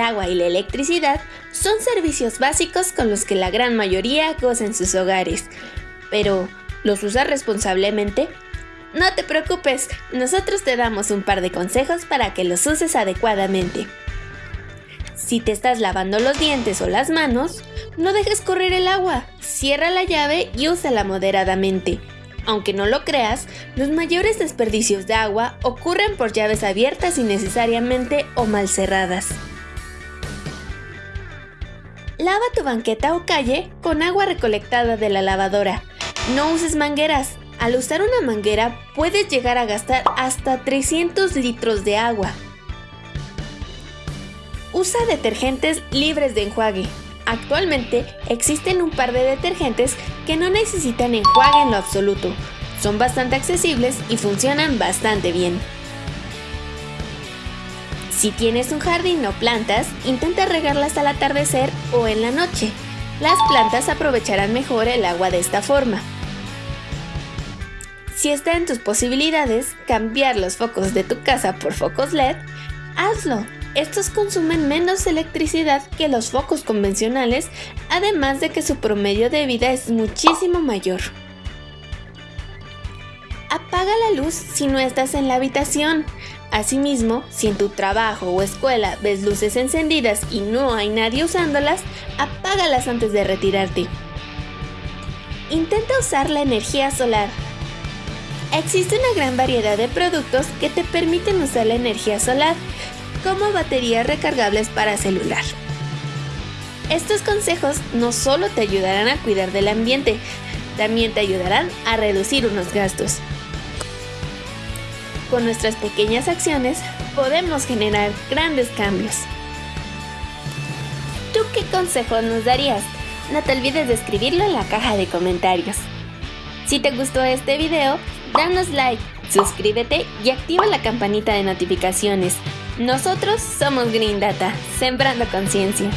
agua y la electricidad son servicios básicos con los que la gran mayoría goza en sus hogares. Pero, ¿los usas responsablemente? No te preocupes, nosotros te damos un par de consejos para que los uses adecuadamente. Si te estás lavando los dientes o las manos, no dejes correr el agua, cierra la llave y úsala moderadamente. Aunque no lo creas, los mayores desperdicios de agua ocurren por llaves abiertas innecesariamente o mal cerradas. Lava tu banqueta o calle con agua recolectada de la lavadora. No uses mangueras. Al usar una manguera puedes llegar a gastar hasta 300 litros de agua. Usa detergentes libres de enjuague. Actualmente existen un par de detergentes que no necesitan enjuague en lo absoluto. Son bastante accesibles y funcionan bastante bien. Si tienes un jardín o plantas, intenta regarlas al atardecer o en la noche. Las plantas aprovecharán mejor el agua de esta forma. Si está en tus posibilidades cambiar los focos de tu casa por focos LED, hazlo. Estos consumen menos electricidad que los focos convencionales, además de que su promedio de vida es muchísimo mayor. Apaga la luz si no estás en la habitación. Asimismo, si en tu trabajo o escuela ves luces encendidas y no hay nadie usándolas, apágalas antes de retirarte. Intenta usar la energía solar. Existe una gran variedad de productos que te permiten usar la energía solar, como baterías recargables para celular. Estos consejos no solo te ayudarán a cuidar del ambiente, también te ayudarán a reducir unos gastos. Con nuestras pequeñas acciones podemos generar grandes cambios. ¿Tú qué consejo nos darías? No te olvides de escribirlo en la caja de comentarios. Si te gustó este video, danos like, suscríbete y activa la campanita de notificaciones nosotros somos Green Data, sembrando conciencia.